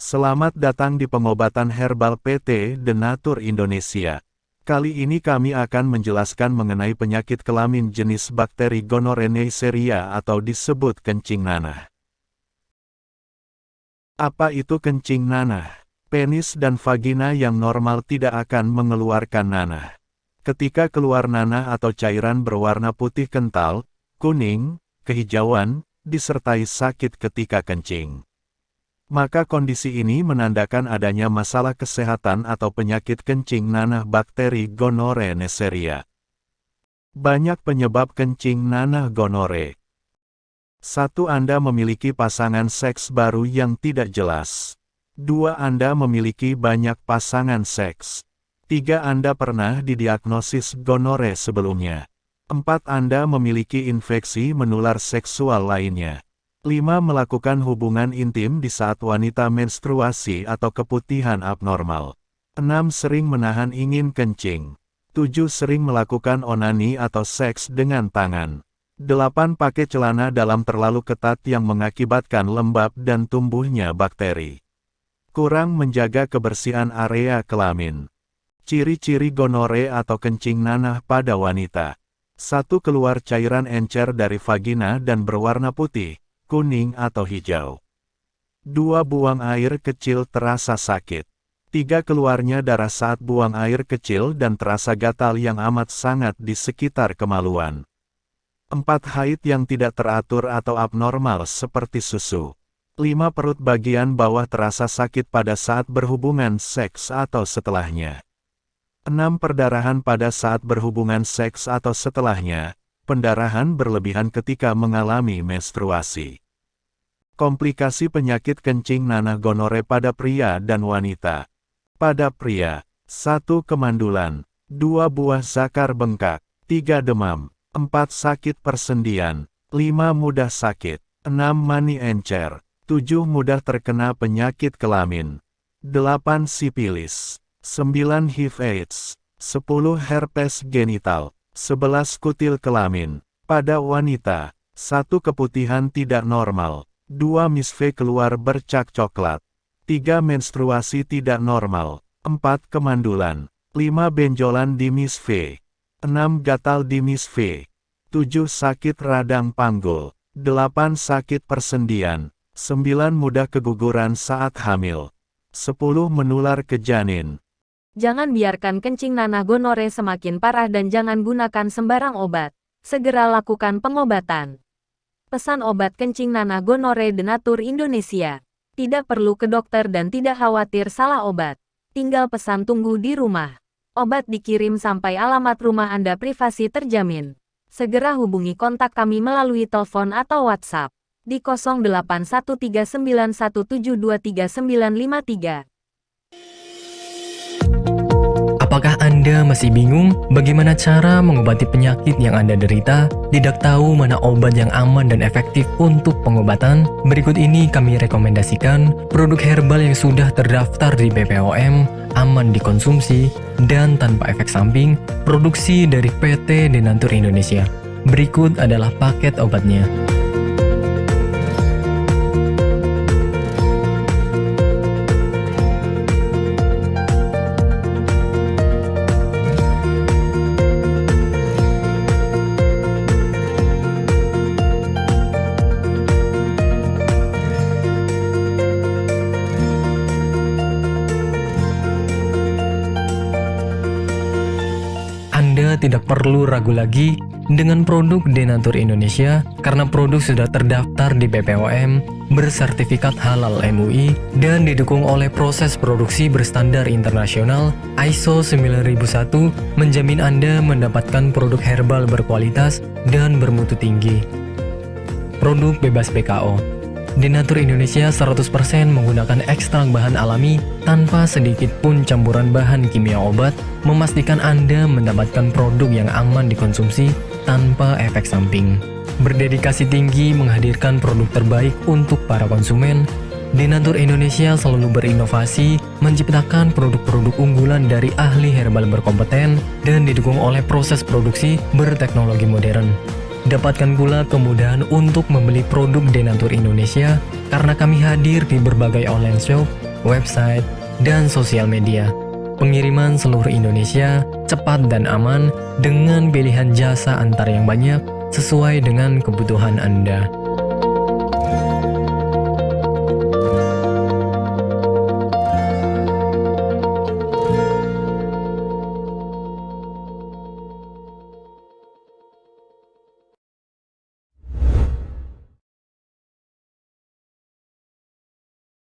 Selamat datang di pengobatan herbal PT Denatur Indonesia. Kali ini kami akan menjelaskan mengenai penyakit kelamin jenis bakteri Neisseria atau disebut kencing nanah. Apa itu kencing nanah? Penis dan vagina yang normal tidak akan mengeluarkan nanah. Ketika keluar nanah atau cairan berwarna putih kental, kuning, kehijauan, disertai sakit ketika kencing maka kondisi ini menandakan adanya masalah kesehatan atau penyakit kencing nanah bakteri gonore Neisseria. Banyak penyebab kencing nanah gonore. Satu Anda memiliki pasangan seks baru yang tidak jelas. Dua Anda memiliki banyak pasangan seks. Tiga Anda pernah didiagnosis gonore sebelumnya. Empat Anda memiliki infeksi menular seksual lainnya. 5. Melakukan hubungan intim di saat wanita menstruasi atau keputihan abnormal. 6. Sering menahan ingin kencing. 7. Sering melakukan onani atau seks dengan tangan. 8. Pakai celana dalam terlalu ketat yang mengakibatkan lembab dan tumbuhnya bakteri. Kurang menjaga kebersihan area kelamin. Ciri-ciri gonore atau kencing nanah pada wanita. 1. Keluar cairan encer dari vagina dan berwarna putih kuning atau hijau. Dua buang air kecil terasa sakit. Tiga keluarnya darah saat buang air kecil dan terasa gatal yang amat sangat di sekitar kemaluan. Empat haid yang tidak teratur atau abnormal seperti susu. Lima perut bagian bawah terasa sakit pada saat berhubungan seks atau setelahnya. Enam perdarahan pada saat berhubungan seks atau setelahnya, pendarahan berlebihan ketika mengalami menstruasi. Komplikasi penyakit kencing nanah gonore pada pria dan wanita. Pada pria, 1 kemandulan, 2 buah zakar bengkak, 3 demam, 4 sakit persendian, 5 mudah sakit, 6 mani encer, 7 mudah terkena penyakit kelamin, 8 sipilis, 9 HIV AIDS, 10 herpes genital, 11 kutil kelamin. Pada wanita, satu keputihan tidak normal, dua misve keluar bercak coklat, tiga menstruasi tidak normal, empat kemandulan, lima benjolan di misve, enam gatal di misve, tujuh sakit radang panggul, delapan sakit persendian, sembilan mudah keguguran saat hamil, sepuluh menular ke janin, Jangan biarkan kencing nanah gonore semakin parah dan jangan gunakan sembarang obat. Segera lakukan pengobatan. Pesan obat kencing nanah gonore Denatur Indonesia. Tidak perlu ke dokter dan tidak khawatir salah obat. Tinggal pesan tunggu di rumah. Obat dikirim sampai alamat rumah Anda privasi terjamin. Segera hubungi kontak kami melalui telepon atau WhatsApp di 081391723953. Anda masih bingung bagaimana cara mengobati penyakit yang Anda derita? Tidak tahu mana obat yang aman dan efektif untuk pengobatan? Berikut ini kami rekomendasikan produk herbal yang sudah terdaftar di BPOM, aman dikonsumsi, dan tanpa efek samping, produksi dari PT Denatur Indonesia. Berikut adalah paket obatnya. Tidak perlu ragu lagi dengan produk Denatur Indonesia karena produk sudah terdaftar di BPOM, bersertifikat halal MUI, dan didukung oleh proses produksi berstandar internasional ISO 9001 menjamin Anda mendapatkan produk herbal berkualitas dan bermutu tinggi. Produk bebas PKO Denatur Indonesia 100% menggunakan ekstrak bahan alami tanpa sedikit pun campuran bahan kimia obat, memastikan Anda mendapatkan produk yang aman dikonsumsi tanpa efek samping. Berdedikasi tinggi menghadirkan produk terbaik untuk para konsumen, Denatur Indonesia selalu berinovasi, menciptakan produk-produk unggulan dari ahli herbal berkompeten dan didukung oleh proses produksi berteknologi modern. Dapatkan pula kemudahan untuk membeli produk Denatur Indonesia karena kami hadir di berbagai online shop website, dan sosial media. Pengiriman seluruh Indonesia cepat dan aman dengan pilihan jasa antar yang banyak sesuai dengan kebutuhan Anda.